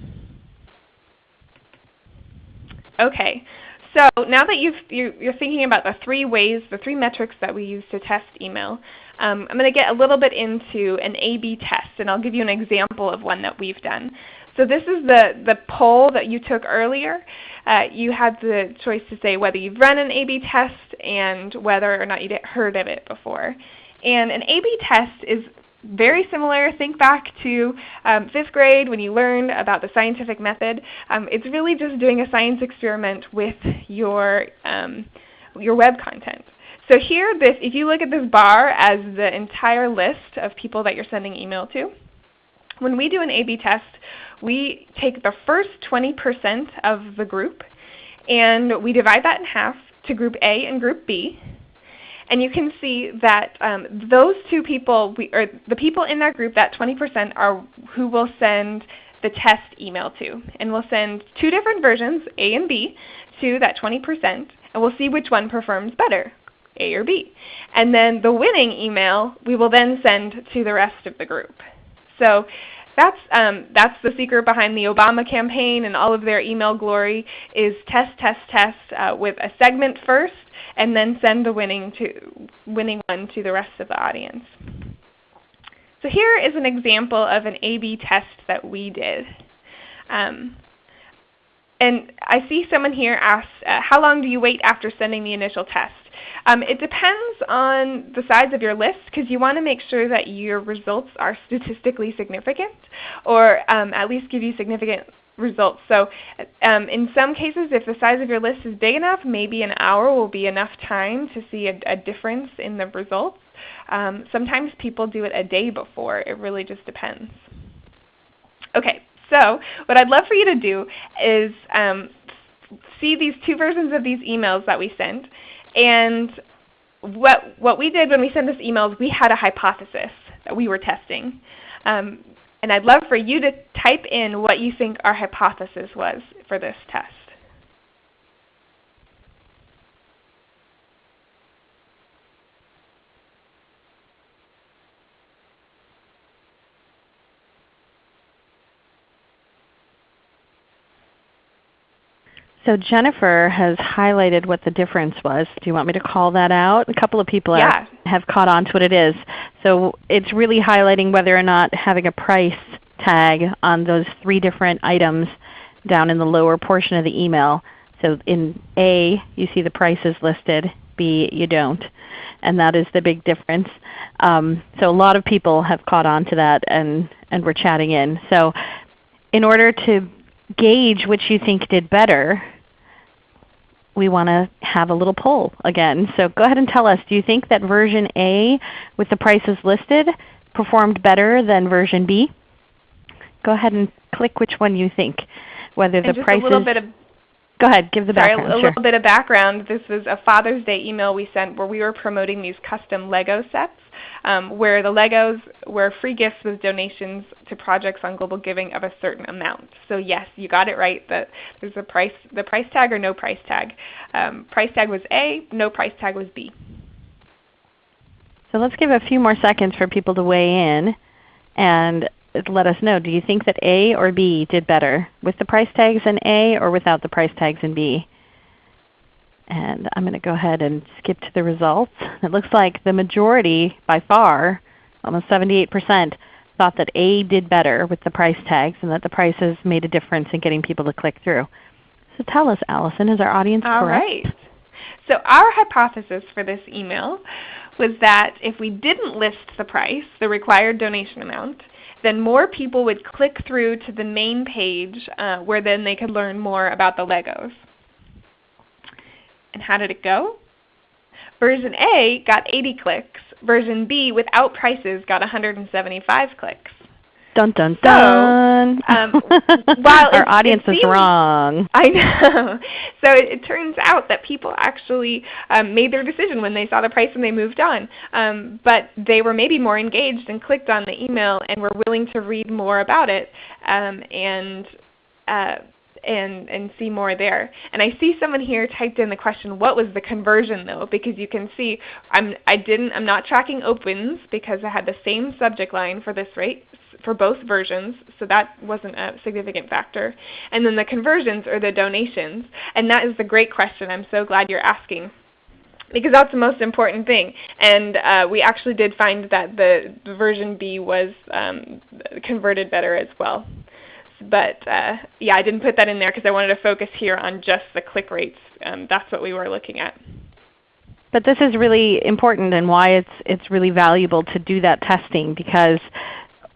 Okay, so now that you've, you're thinking about the three ways, the three metrics that we use to test email, um, I'm going to get a little bit into an A-B test, and I'll give you an example of one that we've done. So this is the, the poll that you took earlier. Uh, you had the choice to say whether you've run an A-B test and whether or not you'd heard of it before. And an A-B test is very similar. Think back to um, fifth grade when you learned about the scientific method. Um, it's really just doing a science experiment with your, um, your web content. So here, this, if you look at this bar as the entire list of people that you're sending email to, when we do an A-B test, we take the first 20% of the group and we divide that in half to group A and group B. And you can see that um, those two people, we, or the people in that group, that 20% are who will send the test email to. And we'll send two different versions, A and B, to that 20%, and we'll see which one performs better, A or B. And then the winning email we will then send to the rest of the group. So that's, um, that's the secret behind the Obama campaign and all of their email glory is test, test, test uh, with a segment first and then send the winning, to, winning one to the rest of the audience. So here is an example of an A-B test that we did. Um, and I see someone here ask, uh, how long do you wait after sending the initial test? Um, it depends on the size of your list because you want to make sure that your results are statistically significant or um, at least give you significant results. So um, in some cases, if the size of your list is big enough, maybe an hour will be enough time to see a, a difference in the results. Um, sometimes people do it a day before. It really just depends. Okay, so what I'd love for you to do is um, see these two versions of these emails that we sent. And what, what we did when we sent this email is we had a hypothesis that we were testing. Um, and I'd love for you to type in what you think our hypothesis was for this test. So Jennifer has highlighted what the difference was. Do you want me to call that out? A couple of people yeah. are, have caught on to what it is. So it's really highlighting whether or not having a price tag on those three different items down in the lower portion of the email. So in A, you see the prices listed. B, you don't. And that is the big difference. Um, so a lot of people have caught on to that and, and we're chatting in. So in order to gauge which you think did better, we want to have a little poll again. So go ahead and tell us, do you think that version A with the prices listed performed better than version B? Go ahead and click which one you think. Whether the just prices a little bit of Go ahead, give the Sorry, background. a sure. little bit of background. This was a Father's Day email we sent where we were promoting these custom Lego sets um, where the Legos were free gifts with donations to projects on Global Giving of a certain amount. So yes, you got it right. That there's a price, the price tag or no price tag. Um, price tag was A, no price tag was B. So let's give a few more seconds for people to weigh in and let us know. Do you think that A or B did better with the price tags in A or without the price tags in B? And I'm going to go ahead and skip to the results. It looks like the majority by far, almost 78%, thought that A did better with the price tags and that the prices made a difference in getting people to click through. So tell us, Allison, is our audience All correct? right. So our hypothesis for this email was that if we didn't list the price, the required donation amount, then more people would click through to the main page uh, where then they could learn more about the Legos. And how did it go? Version A got 80 clicks. Version B without prices got 175 clicks. Dun dun dun. So, um, while our it, audience it seems, is wrong. I know. So it, it, turns out that people actually um, made their decision when they saw the price and they moved on. Um, but they were maybe more engaged and clicked on the email and were willing to read more about it. Um, and uh, and, and see more there. And I see someone here typed in the question, what was the conversion though? Because you can see I'm, I didn't, I'm not tracking opens because I had the same subject line for this rate for both versions, so that wasn't a significant factor. And then the conversions or the donations, and that is the great question. I'm so glad you're asking because that's the most important thing. And uh, we actually did find that the, the version B was um, converted better as well. But uh, yeah, I didn't put that in there because I wanted to focus here on just the click rates. Um, that's what we were looking at. But this is really important and why it's, it's really valuable to do that testing because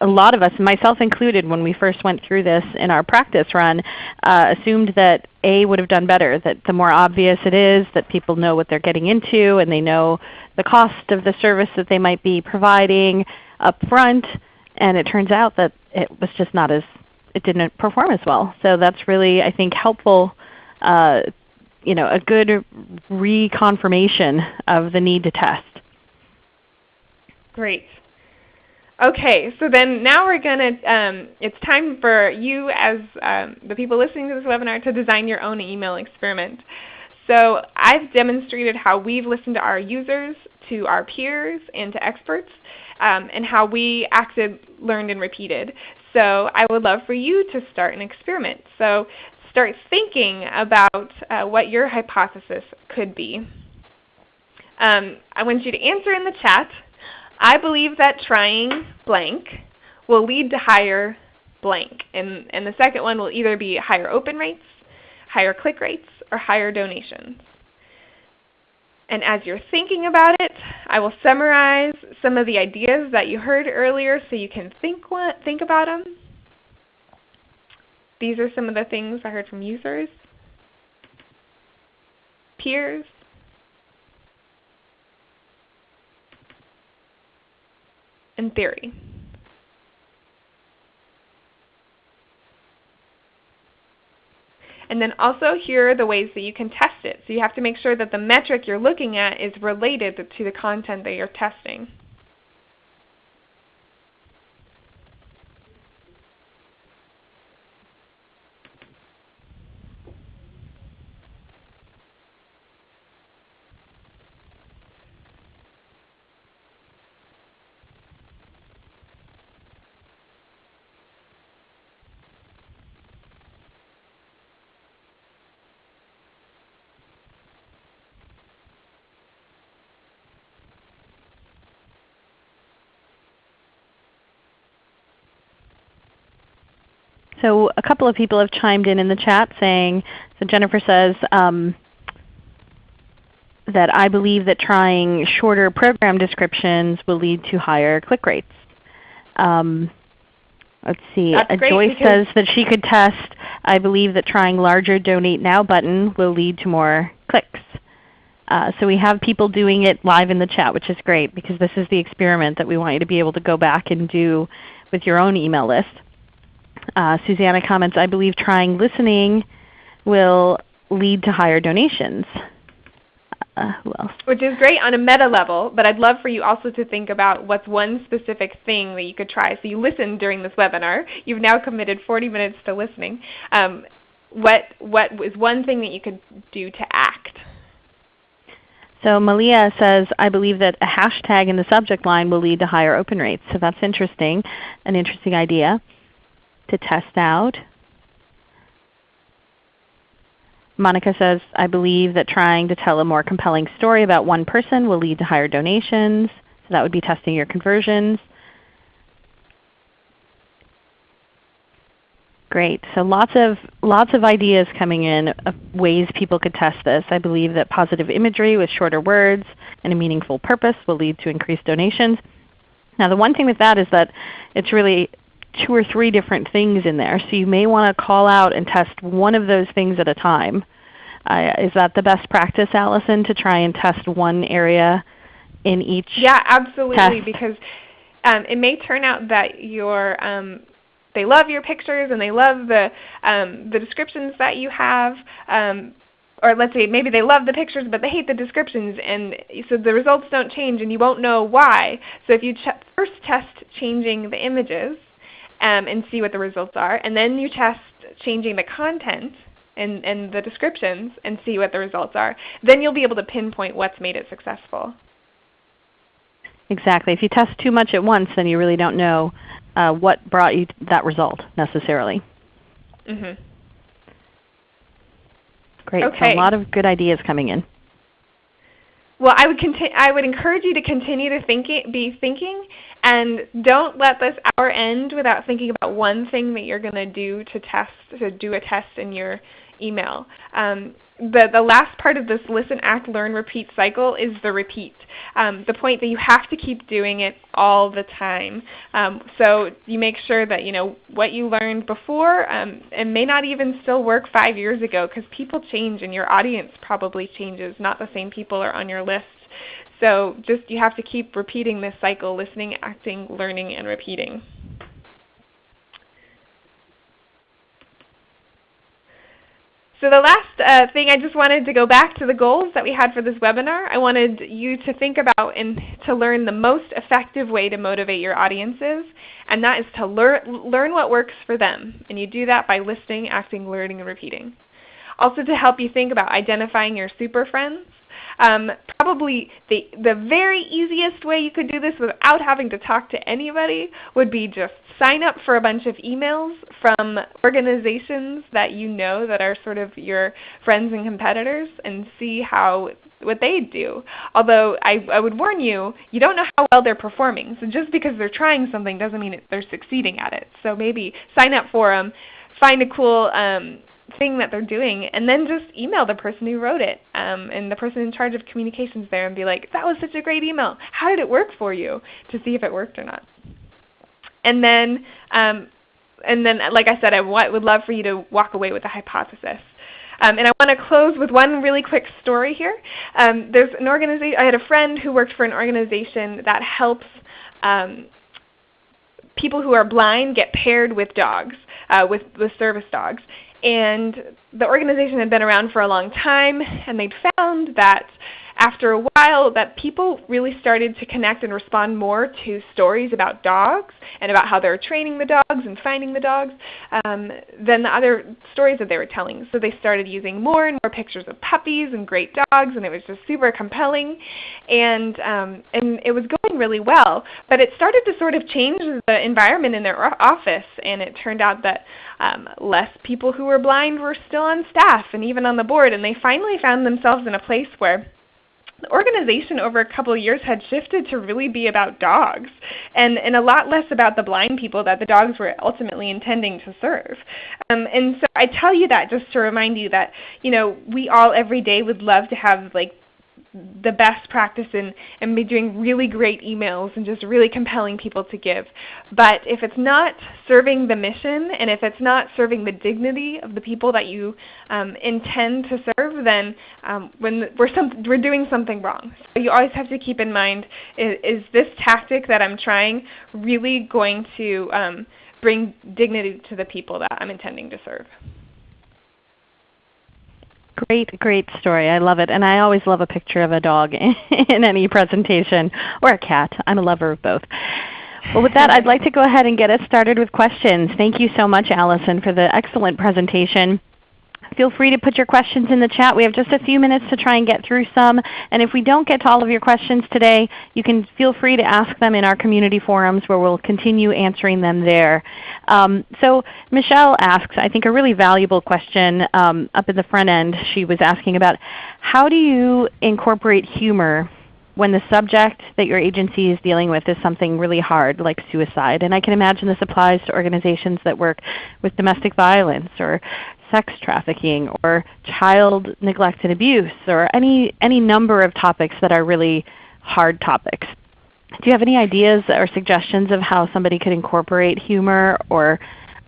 a lot of us, myself included, when we first went through this in our practice run, uh, assumed that A would have done better, that the more obvious it is, that people know what they're getting into and they know the cost of the service that they might be providing up front. And it turns out that it was just not as, it didn't perform as well. So that's really, I think, helpful, uh, you know, a good reconfirmation of the need to test. Great. Okay, so then now we're going to, um, it's time for you as um, the people listening to this webinar to design your own email experiment. So I've demonstrated how we've listened to our users, to our peers, and to experts, um, and how we acted, learned, and repeated. So I would love for you to start an experiment. So start thinking about uh, what your hypothesis could be. Um, I want you to answer in the chat I believe that trying blank will lead to higher blank. And, and the second one will either be higher open rates, higher click rates, or higher donations. And as you're thinking about it, I will summarize some of the ideas that you heard earlier so you can think, think about them. These are some of the things I heard from users, peers, and theory. And then also here are the ways that you can test it. So you have to make sure that the metric you're looking at is related to the content that you're testing. So a couple of people have chimed in in the chat saying, so Jennifer says, um, that I believe that trying shorter program descriptions will lead to higher click rates. Um, let's see. That's Joyce says that she could test, I believe that trying larger Donate Now button will lead to more clicks. Uh, so we have people doing it live in the chat, which is great because this is the experiment that we want you to be able to go back and do with your own email list. Uh, Susanna comments, I believe trying listening will lead to higher donations. Uh, who else? Which is great on a meta level, but I'd love for you also to think about what's one specific thing that you could try. So you listened during this webinar. You've now committed 40 minutes to listening. Um, what, what is one thing that you could do to act? So Malia says, I believe that a hashtag in the subject line will lead to higher open rates. So that's interesting, an interesting idea to test out. Monica says, I believe that trying to tell a more compelling story about one person will lead to higher donations. So that would be testing your conversions. Great. So lots of lots of ideas coming in of ways people could test this. I believe that positive imagery with shorter words and a meaningful purpose will lead to increased donations. Now the one thing with that is that it's really two or three different things in there. So you may want to call out and test one of those things at a time. Uh, is that the best practice, Allison, to try and test one area in each Yeah, absolutely. test? Because um, it may turn out that your um, they love your pictures and they love the um, the descriptions that you have. Um, or let's say maybe they love the pictures but they hate the descriptions and so the results don't change and you won't know why. So if you first test changing the images um, and see what the results are and then you test changing the content and, and the descriptions and see what the results are, then you'll be able to pinpoint what's made it successful. Exactly. If you test too much at once, then you really don't know uh, what brought you that result necessarily. Mm -hmm. Great. Okay. So a lot of good ideas coming in. Well, I would I would encourage you to continue to thinking, be thinking, and don't let this hour end without thinking about one thing that you're going to do to test to do a test in your email. Um, the, the last part of this listen, act, learn, repeat cycle is the repeat. Um, the point that you have to keep doing it all the time. Um, so you make sure that you know what you learned before um, and may not even still work five years ago because people change and your audience probably changes. Not the same people are on your list. So just you have to keep repeating this cycle, listening, acting, learning, and repeating. So the last uh, thing I just wanted to go back to the goals that we had for this webinar. I wanted you to think about and to learn the most effective way to motivate your audiences, and that is to learn, learn what works for them. And you do that by listening, acting, learning, and repeating. Also to help you think about identifying your super friends. Um, probably the, the very easiest way you could do this without having to talk to anybody would be just sign up for a bunch of emails from organizations that you know that are sort of your friends and competitors and see how what they do. Although I, I would warn you, you don't know how well they're performing. So just because they're trying something doesn't mean they're succeeding at it. So maybe sign up for them, find a cool um, thing that they're doing, and then just email the person who wrote it um, and the person in charge of communications there and be like, that was such a great email. How did it work for you? To see if it worked or not. And then, um, and then, like I said, I would love for you to walk away with a hypothesis. Um, and I want to close with one really quick story here. Um, there's an organization. I had a friend who worked for an organization that helps um, people who are blind get paired with dogs, uh, with, with service dogs. And the organization had been around for a long time, and they'd found that after a while that people really started to connect and respond more to stories about dogs and about how they were training the dogs and finding the dogs um, than the other stories that they were telling. So they started using more and more pictures of puppies and great dogs and it was just super compelling and, um, and it was going really well. But it started to sort of change the environment in their office and it turned out that um, less people who were blind were still on staff and even on the board and they finally found themselves in a place where organization over a couple of years had shifted to really be about dogs and, and a lot less about the blind people that the dogs were ultimately intending to serve. Um, and so I tell you that just to remind you that you know, we all every day would love to have like the best practice and, and be doing really great emails and just really compelling people to give. But if it's not serving the mission and if it's not serving the dignity of the people that you um, intend to serve, then um, when we're, some, we're doing something wrong. So you always have to keep in mind, is, is this tactic that I'm trying really going to um, bring dignity to the people that I'm intending to serve? Great, great story. I love it. And I always love a picture of a dog in any presentation, or a cat. I'm a lover of both. Well, with that, I'd like to go ahead and get us started with questions. Thank you so much, Allison, for the excellent presentation. Feel free to put your questions in the chat. We have just a few minutes to try and get through some. And if we don't get to all of your questions today, you can feel free to ask them in our community forums where we'll continue answering them there. Um, so Michelle asks, I think a really valuable question um, up in the front end. She was asking about how do you incorporate humor when the subject that your agency is dealing with is something really hard like suicide. And I can imagine this applies to organizations that work with domestic violence or sex trafficking or child neglect and abuse or any, any number of topics that are really hard topics. Do you have any ideas or suggestions of how somebody could incorporate humor or,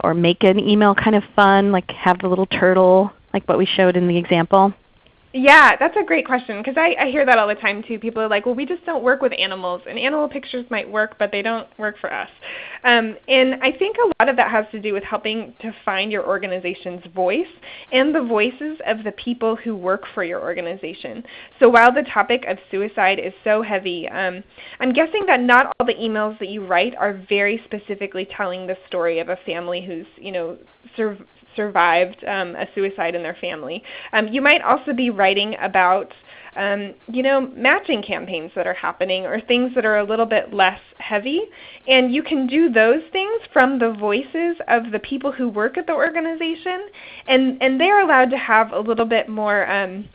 or make an email kind of fun, like have the little turtle like what we showed in the example? Yeah, that's a great question because I, I hear that all the time too. People are like, well, we just don't work with animals, and animal pictures might work, but they don't work for us. Um, and I think a lot of that has to do with helping to find your organization's voice and the voices of the people who work for your organization. So while the topic of suicide is so heavy, um, I'm guessing that not all the emails that you write are very specifically telling the story of a family who's you know sur survived um, a suicide in their family. Um, you might also be writing about um, you know, matching campaigns that are happening or things that are a little bit less heavy. And you can do those things from the voices of the people who work at the organization. And, and they're allowed to have a little bit more um,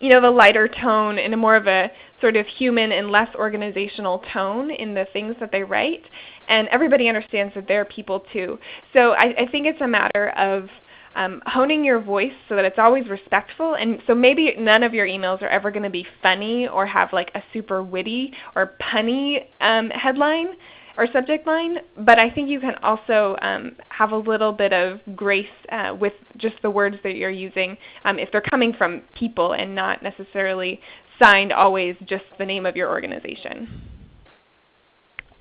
you know, the lighter tone and a more of a sort of human and less organizational tone in the things that they write and everybody understands that they're people too. So I, I think it's a matter of um, honing your voice so that it's always respectful. And so maybe none of your emails are ever going to be funny or have like a super witty or punny um, headline or subject line, but I think you can also um, have a little bit of grace uh, with just the words that you're using um, if they're coming from people and not necessarily signed always just the name of your organization.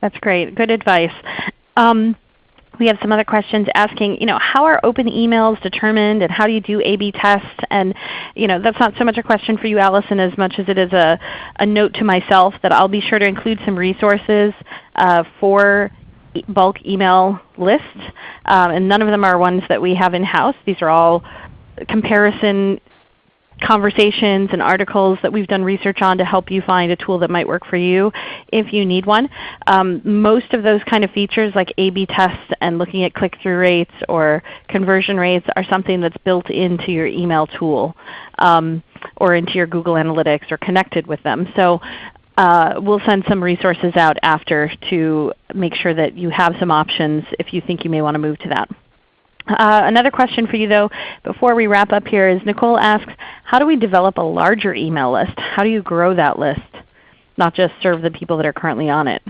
That's great. Good advice. Um, we have some other questions asking, you know, how are open emails determined and how do you do A-B tests? And you know, that's not so much a question for you, Allison, as much as it is a, a note to myself that I'll be sure to include some resources uh, for bulk email lists. Um, and none of them are ones that we have in-house. These are all comparison conversations and articles that we've done research on to help you find a tool that might work for you if you need one. Um, most of those kind of features like A-B tests and looking at click-through rates or conversion rates are something that's built into your email tool um, or into your Google Analytics or connected with them. So uh, we'll send some resources out after to make sure that you have some options if you think you may want to move to that. Uh, another question for you though before we wrap up here is Nicole asks, how do we develop a larger email list? How do you grow that list, not just serve the people that are currently on it?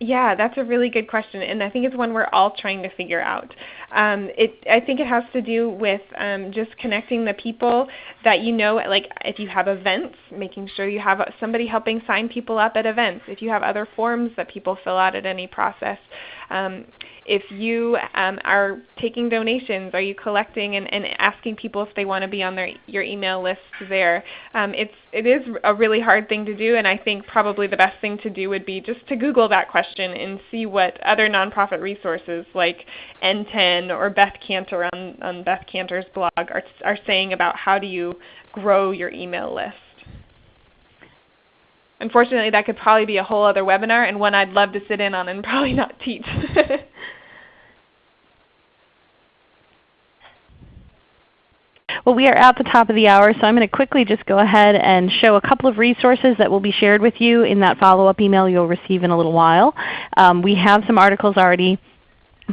Yeah, that's a really good question, and I think it's one we're all trying to figure out. Um, it, I think it has to do with um, just connecting the people that you know, like if you have events, making sure you have somebody helping sign people up at events. If you have other forms that people fill out at any process, um, if you um, are taking donations, are you collecting and, and, asking people if they want to be on their, your email list there? Um, it's, it is a really hard thing to do, and I think probably the best thing to do would be just to Google that question and see what other nonprofit resources like NTEN or Beth Kanter on, on Beth Kanter's blog are, are saying about how do you grow your email list. Unfortunately, that could probably be a whole other webinar and one I'd love to sit in on and probably not teach. Well, we are at the top of the hour, so I'm going to quickly just go ahead and show a couple of resources that will be shared with you in that follow-up email you'll receive in a little while. Um, we have some articles already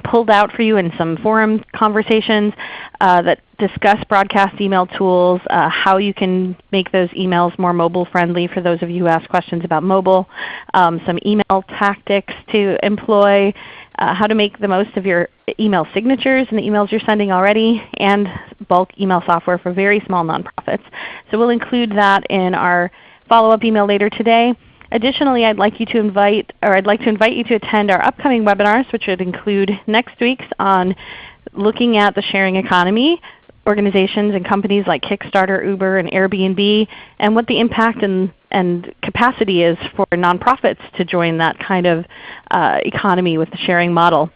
pulled out for you in some forum conversations uh, that discuss broadcast email tools, uh, how you can make those emails more mobile friendly for those of you who ask questions about mobile, um, some email tactics to employ, uh, how to make the most of your email signatures and the emails you're sending already, and bulk email software for very small nonprofits. So we'll include that in our follow-up email later today. Additionally, I'd like you to invite, or I'd like to invite you to attend our upcoming webinars, which would include next week's on looking at the sharing economy, organizations and companies like Kickstarter, Uber, and Airbnb, and what the impact and, and capacity is for nonprofits to join that kind of uh, economy with the sharing model.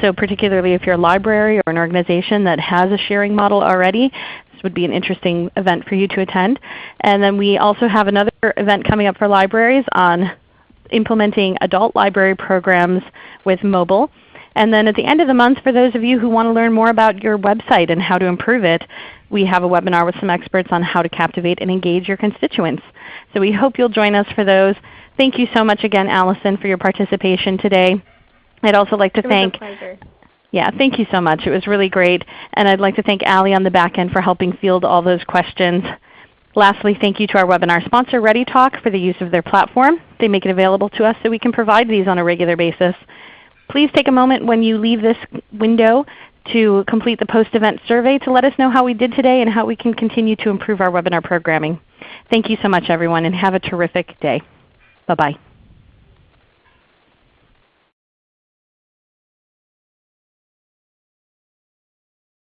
So particularly if you're a library or an organization that has a sharing model already, this would be an interesting event for you to attend. And then we also have another event coming up for libraries on implementing adult library programs with mobile. And then at the end of the month, for those of you who want to learn more about your website and how to improve it, we have a webinar with some experts on how to captivate and engage your constituents. So we hope you'll join us for those. Thank you so much again, Allison, for your participation today. I'd also like to thank yeah, thank you so much. It was really great. And I'd like to thank Allie on the back end for helping field all those questions. Lastly, thank you to our webinar sponsor, ReadyTalk, for the use of their platform. They make it available to us so we can provide these on a regular basis. Please take a moment when you leave this window to complete the post-event survey to let us know how we did today and how we can continue to improve our webinar programming. Thank you so much everyone and have a terrific day. Bye-bye.